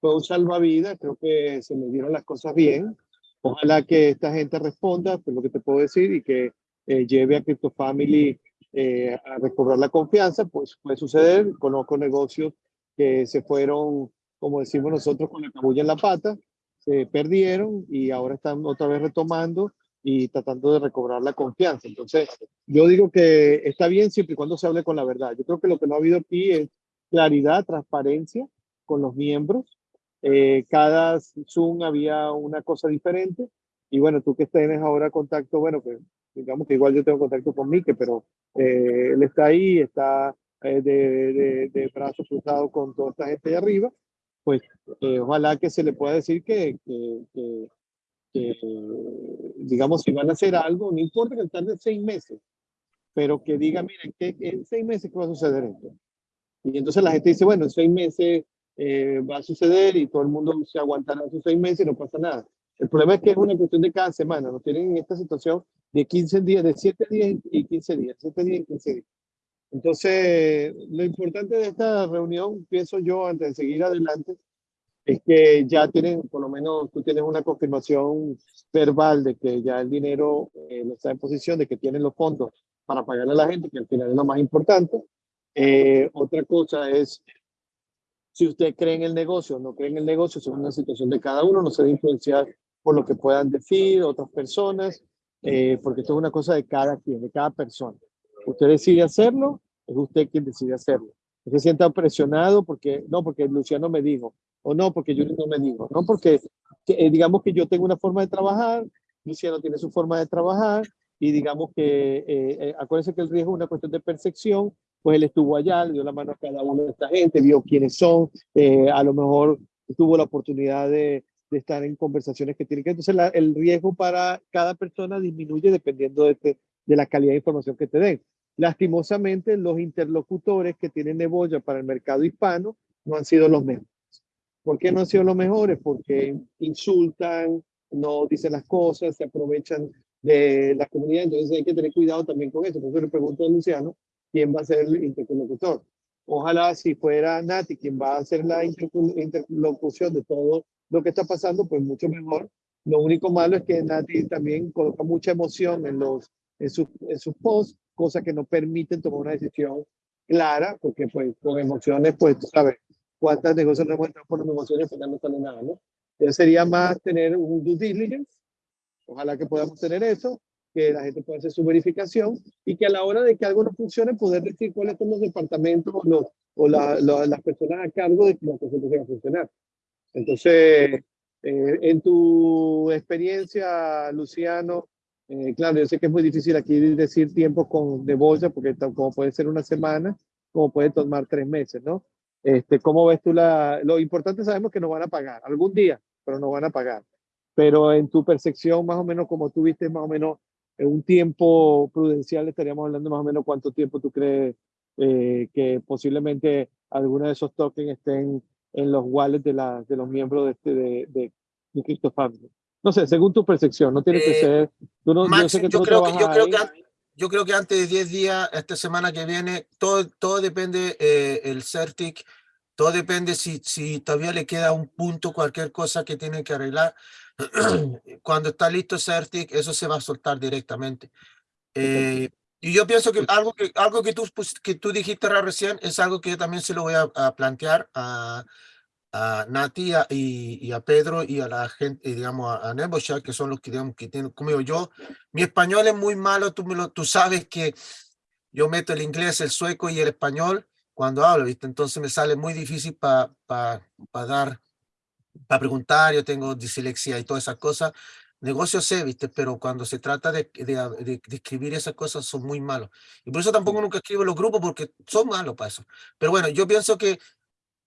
Speaker 1: Fue un salvavidas, creo que se le dieron las cosas bien. Ojalá que esta gente responda, por lo que te puedo decir, y que eh, lleve a Crypto Family eh, a recobrar la confianza, pues puede suceder. Conozco negocios que se fueron, como decimos nosotros, con la cabulla en la pata, se perdieron y ahora están otra vez retomando y tratando de recobrar la confianza. Entonces, yo digo que está bien siempre y cuando se hable con la verdad. Yo creo que lo que no ha habido aquí es claridad, transparencia con los miembros. Eh, cada Zoom había una cosa diferente. Y bueno, tú que tienes ahora contacto, bueno, pues digamos que igual yo tengo contacto con Mike, pero eh, él está ahí, está eh, de, de, de brazos cruzados con toda esta gente de arriba, pues eh, ojalá que se le pueda decir que, que, que, que, digamos, si van a hacer algo, no importa que tarde seis meses, pero que diga, miren, que en seis meses ¿qué va a suceder esto? Y entonces la gente dice, bueno, en seis meses eh, va a suceder y todo el mundo se aguantará esos seis meses y no pasa nada. El problema es que es una cuestión de cada semana, nos tienen en esta situación de 15 días, de 7 días y 15 días, 7 días y 15 días. Entonces, lo importante de esta reunión, pienso yo, antes de seguir adelante, es que ya tienen, por lo menos tú tienes una confirmación verbal de que ya el dinero eh, está en posición, de que tienen los fondos para pagarle a la gente, que al final es lo más importante. Eh, otra cosa es, si usted cree en el negocio o no cree en el negocio, es una situación de cada uno, no se debe influenciar por lo que puedan decir otras personas, eh, porque esto es una cosa de cada quien, de cada persona. Usted decide hacerlo, es usted quien decide hacerlo. No se sienta presionado porque, no, porque Luciano me dijo, o no, porque yo no me digo, no, porque que, eh, digamos que yo tengo una forma de trabajar, Luciano tiene su forma de trabajar, y digamos que, eh, eh, acuérdense que el riesgo es una cuestión de percepción, pues él estuvo allá, le dio la mano a cada uno de esta gente, vio quiénes son, eh, a lo mejor tuvo la oportunidad de, estar en conversaciones que tienen que... Entonces el riesgo para cada persona disminuye dependiendo de, la calidad de información que te den. Lastimosamente, los interlocutores que tienen Neboya para el mercado hispano no han sido los mejores. ¿Por qué no han sido los mejores? Porque insultan, no dicen las cosas, se aprovechan de la comunidad, entonces hay que tener cuidado también con eso. Por eso le pregunto a Luciano, ¿quién va a ser el interlocutor? Ojalá si fuera Nati quien va a hacer la interlocución de todo lo que está pasando, pues mucho mejor. Lo único malo es que Nati también coloca mucha emoción en, los, en, sus, en sus posts, cosas que no permiten tomar una decisión clara, porque pues con emociones, pues tú sabes, cuántas negocios no hemos por emociones, pues ya no sale nada, ¿no? Entonces sería más tener un due diligence, ojalá que podamos tener eso, que la gente pueda hacer su verificación y que a la hora de que algo no funcione, poder decir cuáles son los departamentos los, o la, las personas a cargo de que la cosa empiece a funcionar. Entonces, eh, en tu experiencia, Luciano, eh, claro, yo sé que es muy difícil aquí decir tiempo con, de bolsa, porque como puede ser una semana, como puede tomar tres meses, ¿no? Este, ¿Cómo ves tú la...? Lo importante sabemos que nos van a pagar, algún día, pero nos van a pagar. Pero en tu percepción, más o menos, como tú viste, más o menos, en un tiempo prudencial, estaríamos hablando más o menos cuánto tiempo tú crees eh, que posiblemente algunos de esos tokens estén en los wallets de, la, de los miembros de, este, de, de, de. No sé, según tu percepción, no tiene que eh, ser...
Speaker 2: yo, creo que, yo, creo que, yo creo que antes de 10 días, esta semana que viene, todo, todo depende eh, el CERTIC, todo depende si, si todavía le queda un punto, cualquier cosa que tiene que arreglar. [CLEARS THROAT] Cuando está listo CERTIC, eso se va a soltar directamente. Eh, y yo pienso que algo que, algo que, tú, que tú dijiste recién es algo que yo también se lo voy a, plantear a, a Nati y, a Pedro y a la gente, digamos, a, a que son los que, digamos, que tienen conmigo. Yo, mi español es muy malo, tú, me lo, tú sabes que yo meto el inglés, el sueco y el español cuando hablo, ¿viste? Entonces me sale muy difícil para para dar, para preguntar, yo tengo dislexia y todas esas cosas. Negocio sé, ¿viste? Pero cuando se trata de, de, escribir esas cosas son muy malos. Y por eso tampoco nunca escribo los grupos porque son malos para eso. Pero bueno, yo pienso que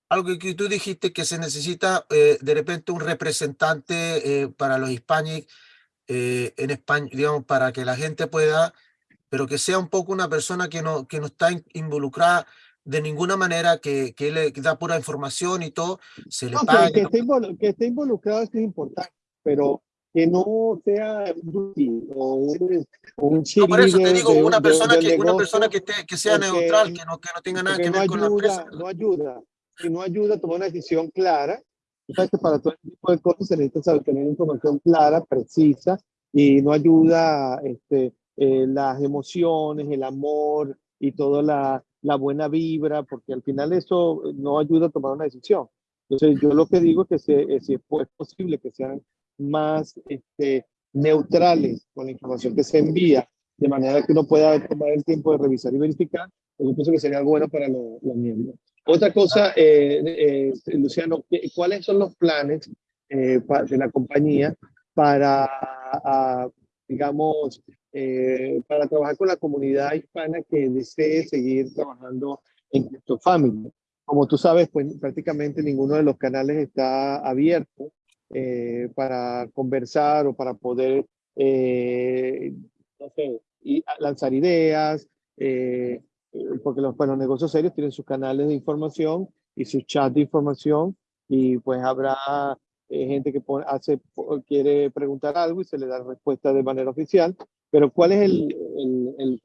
Speaker 2: algo que tú dijiste que se necesita eh, de repente un representante eh, para los hispanic eh, en España, digamos, para que la gente pueda, pero que sea un poco una persona que no, que no está involucrada de ninguna manera, que, que le da pura información y todo, se le pague.
Speaker 1: Que, que, esté involucrado es importante, pero que no sea un, o un, un
Speaker 2: no, por eso te digo, una, persona que, una persona que, que sea neutral, que no, que no tenga nada que ver con la empresa.
Speaker 1: No ayuda, si no ayuda a tomar una decisión clara. Que para todo este tipo de cosas se necesita saber tener información clara, precisa, y no ayuda este, eh, las emociones, el amor y toda la, la buena vibra, porque al final eso no ayuda a tomar una decisión. Entonces, yo lo que digo es que eh, si es posible que sean más este, neutrales con la información que se envía, de manera que uno pueda tomar el tiempo de revisar y verificar, pues yo pienso que sería algo bueno para los miembros. Otra cosa, eh, eh, Luciano, ¿cuáles son los planes eh, de la compañía para, digamos, para trabajar con la comunidad hispana que desee seguir trabajando en CryptoFamily? Como tú sabes, pues prácticamente ninguno de los canales está abierto para conversar o para poder, lanzar ideas, porque los, pues, los negocios serios tienen sus canales de información y sus chats de información y pues habrá eh, gente que hace, quiere preguntar algo y se le da respuesta de manera oficial, pero ¿cuál es el, el,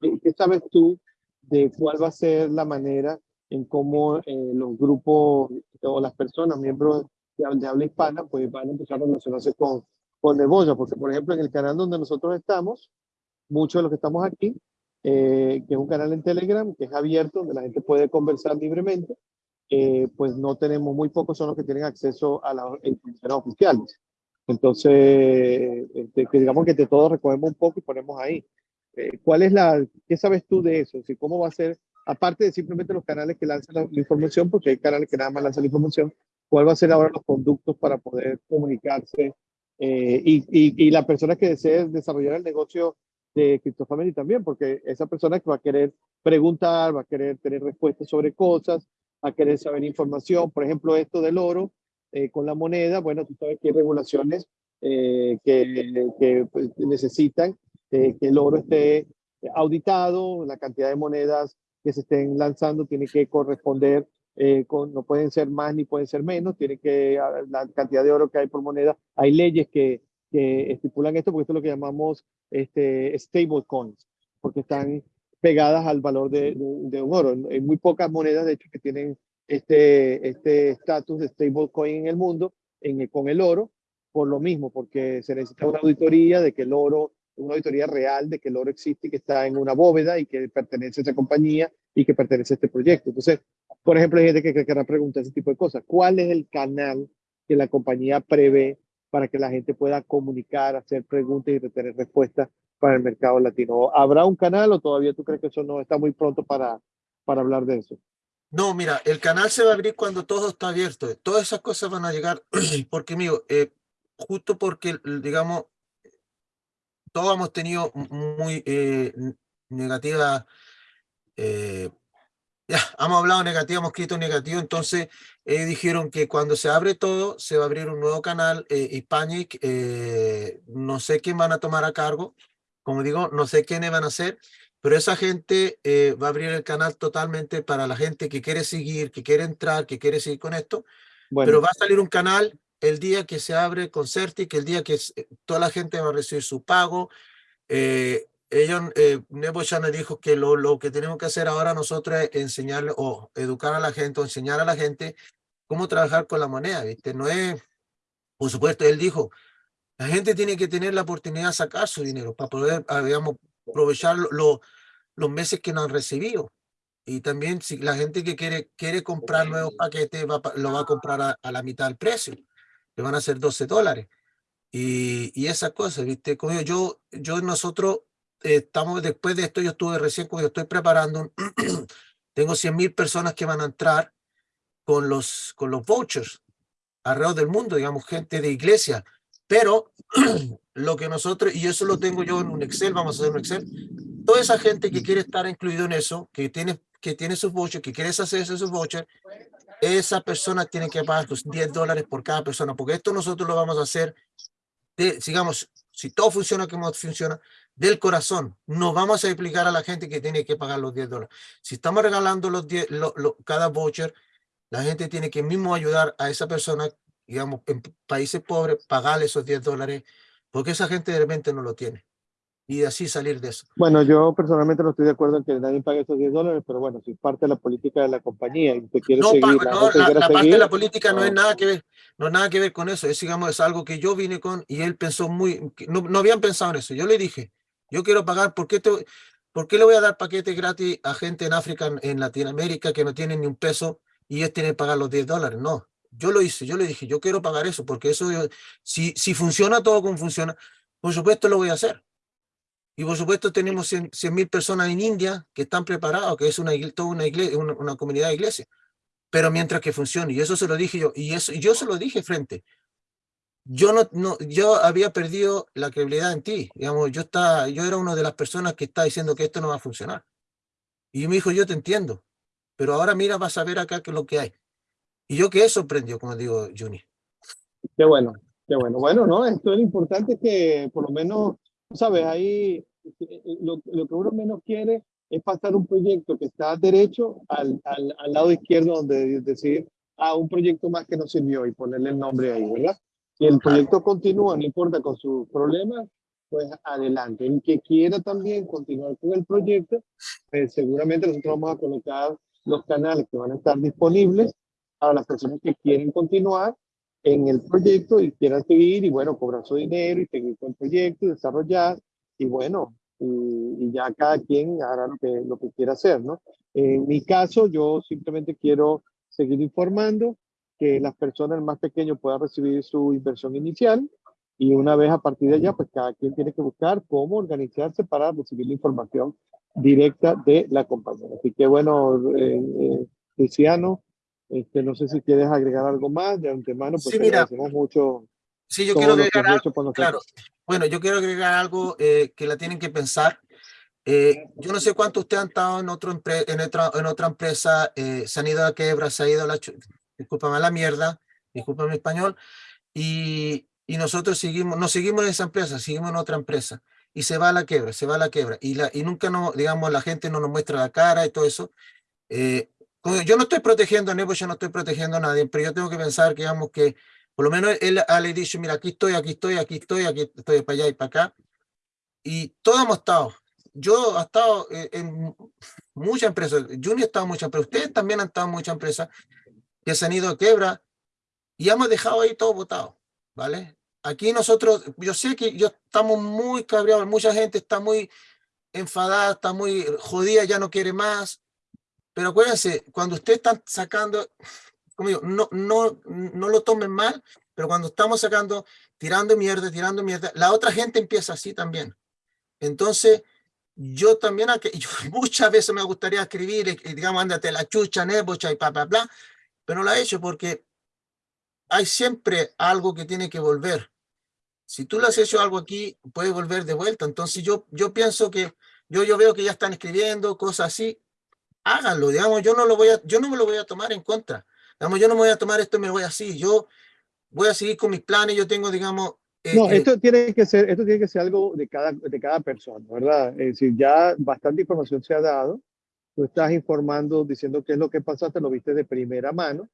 Speaker 1: el, qué sabes tú de cuál va a ser la manera en cómo eh, los grupos o las personas, miembros de, de, habla hispana, pues van a empezar a relacionarse con, con Neboya? Porque, por ejemplo, en el canal donde nosotros estamos, muchos de los que estamos aquí eh, que es un canal en Telegram, que es abierto, donde la gente puede conversar libremente, eh, pues no tenemos, muy pocos son los que tienen acceso a las informaciones oficiales. Entonces, este, digamos que de todo recogemos un poco y ponemos ahí. Eh, ¿Cuál es la, qué sabes tú de eso? Si, ¿Cómo va a ser, aparte de simplemente los canales que lanzan la, información, porque hay canales que nada más lanzan la información, cuál va a ser ahora los conductos para poder comunicarse y, y, y, la persona que desee desarrollar el negocio de CryptoFamily también, porque esa persona va a querer preguntar, va a querer tener respuestas sobre cosas, va a querer saber información, por ejemplo, esto del oro eh, con la moneda, bueno, tú sabes que hay regulaciones eh, que, que pues, necesitan que el oro esté auditado, la cantidad de monedas que se estén lanzando tiene que corresponder, eh, con, no pueden ser más ni pueden ser menos, tiene que, la cantidad de oro que hay por moneda, hay leyes que, que estipulan esto, porque esto es lo que llamamos este, stable coins, porque están pegadas al valor de, de, un oro. Hay muy pocas monedas, de hecho, que tienen este este estatus de stable coin en el mundo en, con el oro, por lo mismo, porque se necesita una auditoría de que el oro una auditoría real de que el oro existe y que está en una bóveda y que pertenece a esa compañía y que pertenece a este proyecto. Entonces, por ejemplo, hay gente que querrá preguntar ese tipo de cosas. ¿Cuál es el canal que la compañía prevé para que la gente pueda comunicar, hacer preguntas y retener respuestas para el mercado latino? ¿Habrá un canal o todavía tú crees que eso no está muy pronto para, para hablar de eso?
Speaker 2: No, mira, el canal se va a abrir cuando todo está abierto. Todas esas cosas van a llegar, [CLEARS THROAT] porque, mío, eh, justo porque, digamos, todos hemos tenido muy eh, negativa, eh, ya, hemos hablado negativo, hemos escrito negativo, entonces eh, dijeron que cuando se abre todo, se va a abrir un nuevo canal, eh, Hispanic, eh, no sé quién van a tomar a cargo, como digo, no sé quiénes van a hacer, pero esa gente va a abrir el canal totalmente para la gente que quiere seguir, que quiere entrar, que quiere seguir con esto, pero va a salir un canal el día que se abre con Certic, el día que eh, toda la gente va a recibir su pago. Eh, ellos, eh, Nebo me dijo que lo, lo, que tenemos que hacer ahora nosotros es enseñarle o educar a la gente o enseñar a la gente cómo trabajar con la moneda, ¿viste? No es, por supuesto, él dijo, la gente tiene que tener la oportunidad de sacar su dinero para poder, ah, digamos, aprovechar lo, los meses que no han recibido. Y también si la gente que quiere, quiere comprar nuevos paquetes va, lo va a comprar a, a la mitad del precio van a ser 12 dólares. Y, y esas cosas, ¿viste? Como yo, yo nosotros estamos, después de esto, yo estuve recién, yo estoy preparando, [CLEARS THROAT] tengo 100 mil personas que van a entrar con los, con los vouchers alrededor del mundo, digamos, gente de iglesia. Pero [CLEARS THROAT] lo que nosotros, y eso lo tengo yo en un Excel, vamos a hacer un Excel, toda esa gente que quiere estar incluido en eso, que tiene, que tiene sus vouchers, que quiere hacer esos vouchers, esa persona tiene que pagar los 10 dólares por cada persona, porque esto nosotros lo vamos a hacer, si todo funciona como funciona, del corazón. No vamos a explicar a la gente que tiene que pagar los 10 dólares. Si estamos regalando los 10, cada voucher, la gente tiene que mismo ayudar a esa persona, digamos, en países pobres, pagarle esos 10 dólares, porque esa gente de repente no lo tiene y así salir de eso.
Speaker 1: Bueno, yo personalmente no estoy de acuerdo en que nadie pague esos 10 dólares, pero bueno, si parte de la política de la compañía y te quiere
Speaker 2: no,
Speaker 1: seguir...
Speaker 2: no, la, la parte de la política no, es nada que ver, no nada que ver con eso, es digamos, es algo que yo vine con y él pensó muy, no, no habían pensado en eso, yo le dije, yo quiero pagar, ¿por qué, te, ¿por qué le voy a dar paquetes gratis a gente en África, en Latinoamérica, que no tienen ni un peso y ellos tienen que pagar los 10 dólares? No, yo lo hice, yo le dije, yo quiero pagar eso, porque eso, si, si funciona todo como funciona, por supuesto lo voy a hacer y por supuesto tenemos 100 mil personas en India que están preparados, que es una, toda una, iglesia, una, comunidad de iglesia. Pero mientras que funcione, y eso se lo dije yo, y eso y yo se lo dije frente. Yo no, no, yo había perdido la credibilidad en ti, digamos, yo estaba, yo era una de las personas que está diciendo que esto no va a funcionar. Y me dijo, yo te entiendo, pero ahora mira, vas a ver acá qué es lo que hay. Y yo quedé sorprendido, como digo, Juni.
Speaker 1: Qué bueno, qué bueno. Bueno, no, esto es importante que por lo menos, sabes, eh, lo, lo, que uno menos quiere es pasar un proyecto que está derecho al, al, al lado izquierdo, donde decir, a ah, un proyecto más que no sirvió y ponerle el nombre ahí, ¿verdad? Si el proyecto continúa, no importa con sus problemas, pues adelante. El que quiera también continuar con el proyecto, pues seguramente nosotros vamos a colocar los canales que van a estar disponibles para las personas que quieren continuar en el proyecto y quieran seguir y bueno, cobrar su dinero y seguir con el proyecto y desarrollar y bueno, y, ya cada quien hará lo que, lo que quiera hacer, ¿no? En mi caso, yo simplemente quiero seguir informando que las personas más pequeñas puedan recibir su inversión inicial y una vez a partir de allá, pues cada quien tiene que buscar cómo organizarse para recibir la información directa de la compañía. Así que bueno, eh, eh Luciano, este, no sé si quieres agregar algo más de antemano, pues sí, agradecemos mucho
Speaker 2: Sí, yo quiero agregar algo, claro. Bueno, yo quiero agregar algo eh, que la tienen que pensar. Eh, yo no sé cuánto ustedes han estado en, otro en, otra, en otra empresa, eh, se han ido a quiebra, se ha ido a la, discúlpame, a la mierda, discúlpame español, y, y nosotros seguimos, no seguimos en esa empresa, seguimos en otra empresa, y se va a la quiebra, se va a la quiebra, y, la, y nunca, no, digamos, la gente no nos muestra la cara y todo eso. Eh, yo no estoy protegiendo a Nebo, yo no estoy protegiendo a nadie, pero yo tengo que pensar que, digamos, que por lo menos él ha le dicho, mira, aquí estoy, aquí estoy, aquí estoy, aquí estoy para allá y para acá. Y todos hemos estado. Yo he estado eh, en muchas empresas, Junior ha estado en muchas empresas, ustedes también han estado en muchas empresas que se han ido a quiebra y hemos dejado ahí todo votado, ¿vale? Aquí nosotros, yo sé que yo estamos muy cabreados, mucha gente está muy enfadada, está muy jodida, ya no quiere más, pero acuérdense, cuando ustedes están sacando, como digo, no, no, no lo tomen mal, pero cuando estamos sacando, tirando mierda, tirando mierda, la otra gente empieza así también. Entonces, yo también, [LAUGHS] yo muchas veces me gustaría escribir, y, y digamos, ándate la chucha, nebocha y bla, bla, bla, pero no lo he hecho porque hay siempre algo que tiene que volver. Si tú le has hecho algo aquí, puede volver de vuelta. Entonces, yo, yo pienso que, yo, yo veo que ya están escribiendo cosas así, háganlo, digamos, yo no lo voy a, yo no me lo voy a tomar en contra. Digamos, yo no me voy a tomar esto y me voy así. Yo voy a seguir con mis planes, yo tengo, digamos... eh,
Speaker 1: No,
Speaker 2: eh,
Speaker 1: esto tiene que ser, esto tiene que ser algo de cada, de cada persona, ¿verdad? Es decir, ya bastante información se ha dado. Tú estás informando, diciendo qué es lo que pasaste, lo viste de primera mano.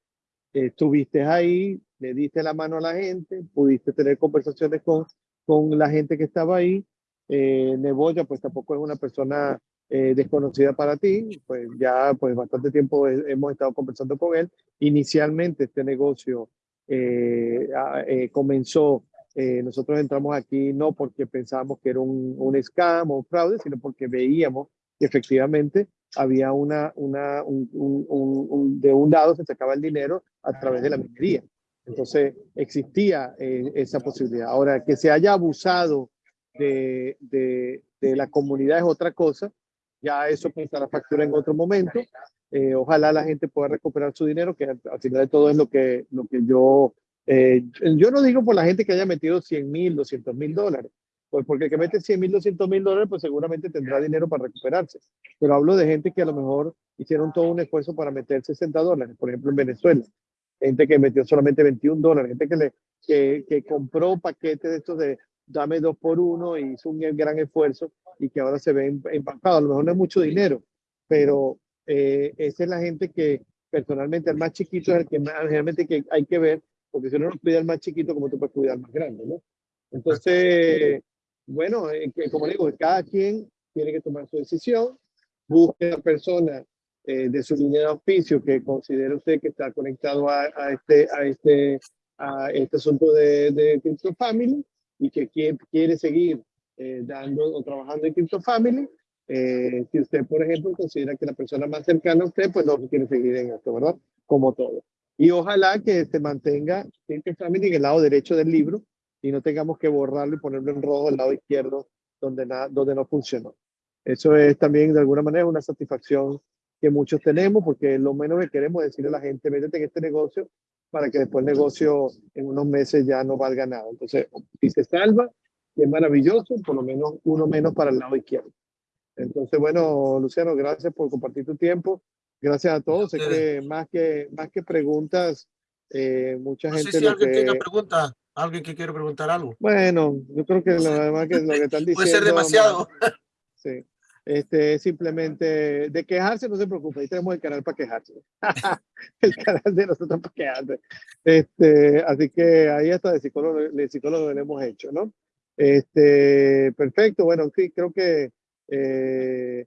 Speaker 1: eh, estuviste ahí, le diste la mano a la gente, pudiste tener conversaciones con, con la gente que estaba ahí. Eh, Neboya, pues tampoco es una persona eh, desconocida para ti, pues ya pues bastante tiempo he- hemos estado conversando con él. Inicialmente este negocio eh, eh, comenzó, eh, nosotros entramos aquí no porque pensábamos que era un, un scam o un fraude, sino porque veíamos que efectivamente había una, una, un, un- un- un- de un lado se sacaba el dinero a través de la minería. Entonces existía eh, esa posibilidad. Ahora, que se haya abusado de, de, de la comunidad es otra cosa. Ya eso pasará factura en otro momento. Eh, ojalá la gente pueda recuperar su dinero, que al final de todo es lo que, lo que yo, eh, yo no digo por la gente que haya metido 100 mil, 200 mil dólares, pues porque el que mete 100 mil, 200 mil dólares, pues seguramente tendrá dinero para recuperarse. Pero hablo de gente que a lo mejor hicieron todo un esfuerzo para meter 60 dólares, por ejemplo en Venezuela. Gente que metió solamente 21 dólares, gente que, le, que, que compró paquetes de estos de dame dos por uno y hizo un gran esfuerzo y que ahora se ve em- empacado. A lo mejor no es mucho dinero, pero eh, esa es la gente que personalmente el más chiquito es el que más, realmente que hay que ver, porque si uno no cuida al más chiquito, como tú puedes cuidar al más grande, ¿no? Entonces, bueno, eh, que, como digo, cada quien tiene que tomar su decisión, busque a la persona eh, de su línea de auspicio que considere usted que está conectado a, a este, a, este, a este asunto de, de Crypto Family y que quiere, quiere seguir eh, dando o trabajando en Crypto Family. Eh, si usted, por ejemplo, considera que la persona más cercana a usted, pues no quiere seguir en esto, ¿verdad? Como todo. Y ojalá que se mantenga Crypto Family en el lado derecho del libro y no tengamos que borrarlo y ponerlo en rojo al lado izquierdo donde, nada donde no funcionó. Eso es también de alguna manera una satisfacción que muchos tenemos porque lo menos que queremos decirle a la gente, métete en este negocio para que después el negocio en unos meses ya no valga nada. Entonces, si se salva, es maravilloso, por lo menos uno menos para el lado izquierdo. Entonces, bueno, Luciano, gracias por compartir tu tiempo. Gracias a todos. Sé que más que, más que preguntas, eh, mucha
Speaker 2: no
Speaker 1: gente
Speaker 2: sé si alguien
Speaker 1: que...
Speaker 2: tenga pregunta, alguien que quiere preguntar algo.
Speaker 1: Bueno, yo creo que
Speaker 2: No
Speaker 1: lo demás que lo que están diciendo...
Speaker 2: Puede ser demasiado.
Speaker 1: Sí. Este, es simplemente de quejarse, no se preocupe, ahí tenemos el canal para quejarse. [LAUGHS] el canal de nosotros para quejarse. Este, así que ahí hasta de psicólogo, de psicólogo lo hemos hecho, ¿no? Este, perfecto, bueno, sí, creo que eh,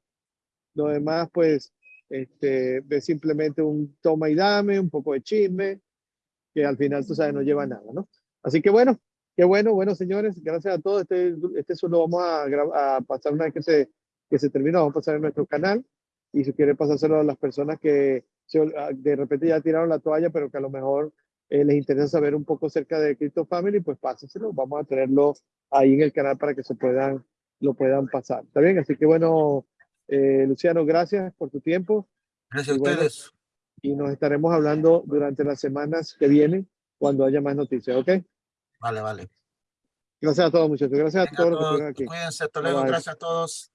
Speaker 1: lo demás, pues, este, es simplemente un toma y dame, un poco de chisme, que al final, tú sabes, no lleva nada, ¿no? Así que bueno, qué bueno, bueno, señores, gracias a todos. Este, este solo vamos a, a pasar una vez que se, que se termina, vamos a pasar en nuestro canal. Y si quiere pasárselo a las personas que ah, de repente ya tiraron la toalla, pero que a lo mejor eh, les interesa saber un poco acerca de Crypto Family, pues pásenselo. Vamos a tenerlo ahí en el canal para que se puedan, lo puedan pasar. ¿Está bien? Así que bueno, eh, Luciano, gracias por tu tiempo
Speaker 2: Gracias a
Speaker 1: Y bueno,
Speaker 2: ustedes.
Speaker 1: y nos estaremos hablando durante las semanas que vienen cuando haya más noticias, ¿ok?
Speaker 2: Vale, vale.
Speaker 1: Gracias a todos, muchachos. Gracias a
Speaker 2: Venga,
Speaker 1: todos los que estuvieron aquí.
Speaker 2: cuídense, hasta luego. Gracias a todos.